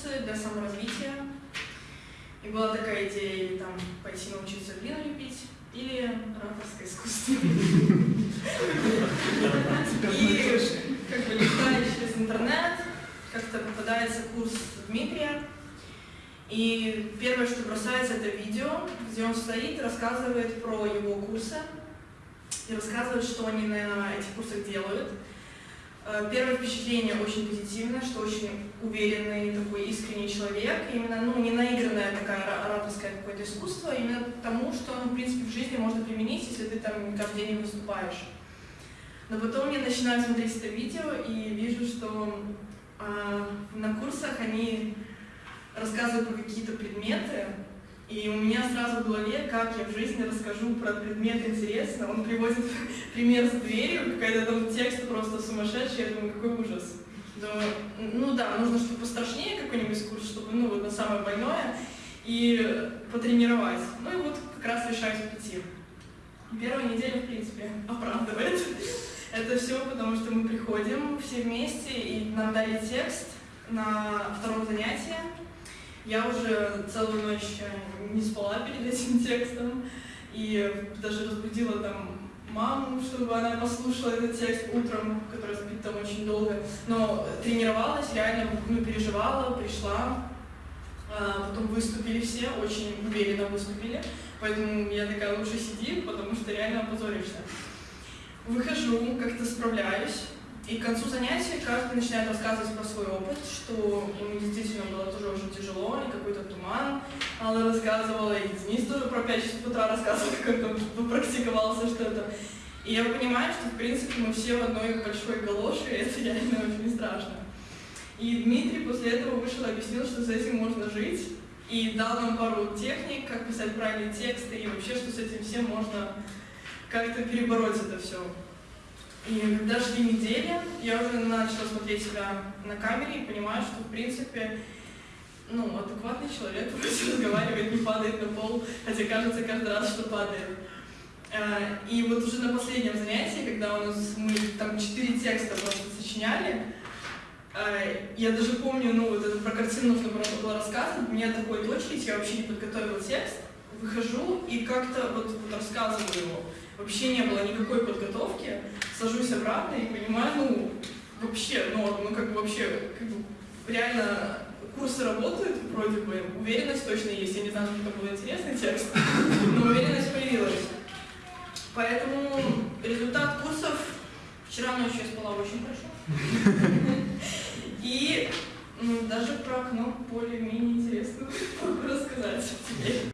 курсы для саморазвития. И была такая идея или там пойти научиться глину лепить, или ораторское искусство. И как бы листая через интернет, как-то попадается курс Дмитрия, и первое, что бросается, это видео, где он стоит рассказывает про его курсы, и рассказывает, что они на этих курсах делают. Э, первое впечатление очень позитивное, что очень уверенный, такой искренний человек, именно, ну, не наигранная такая ораторское какое-то искусство, а именно тому, что, ну, в принципе, в жизни можно применить, если ты там каждый день выступаешь. Но потом я начинаю смотреть это видео и вижу, что э, на курсах они рассказывают про какие-то предметы, и у меня сразу в голове, как я в жизни расскажу про предмет интересно. Он приводит пример с дверью, какой-то там текст просто сумасшедший, я думаю, какой ужас. Но, ну да, нужно что-то пострашнее какой-нибудь курс, чтобы, ну, вот на самое больное, и потренировать. Ну и вот как раз решаюсь прийти. Первая неделя, в принципе, оправдывает. Это все потому, что мы приходим все вместе, и нам дали текст на втором занятии, я уже целую ночь не спала перед этим текстом, и даже разбудила там маму, чтобы она послушала этот текст утром, который спит там очень долго. Но тренировалась, реально ну, переживала, пришла, а, потом выступили все, очень уверенно выступили, поэтому я такая, лучше сиди, потому что реально опозоришься. Выхожу, как-то справляюсь, и к концу занятия каждый начинает рассказывать про свой опыт, что ему действительно было тоже очень тяжело, и какой-то туман. Алла рассказывала, и Денис тоже про 5 часов утра рассказывал, как он там практиковался что-то. И я понимаю, что, в принципе, мы все в одной большой галоши, и это реально очень страшно. И Дмитрий после этого вышел и объяснил, что с этим можно жить, и дал нам пару техник, как писать правильные тексты, и вообще, что с этим всем можно как-то перебороть это все. И когда шли недели, я уже начала смотреть себя на камере и понимаю, что, в принципе, ну, адекватный человек просто разговаривает, не падает на пол, хотя кажется каждый раз, что падает. Э, и вот уже на последнем занятии, когда у нас мы там четыре текста просто сочиняли, э, я даже помню, ну, вот это про картину нужно было рассказывать, у меня такой очередь, я вообще не подготовила текст, выхожу и как-то вот, вот рассказываю его. Вообще не было никакой подготовки, сажусь обратно и понимаю, ну, вообще норм, ну, как бы вообще, как бы, реально курсы работают, вроде бы, уверенность точно есть, я не знаю, что это был интересный текст, но уверенность появилась. Поэтому результат курсов, вчера ночью я спала очень хорошо, и ну, даже про окно более-менее интересно.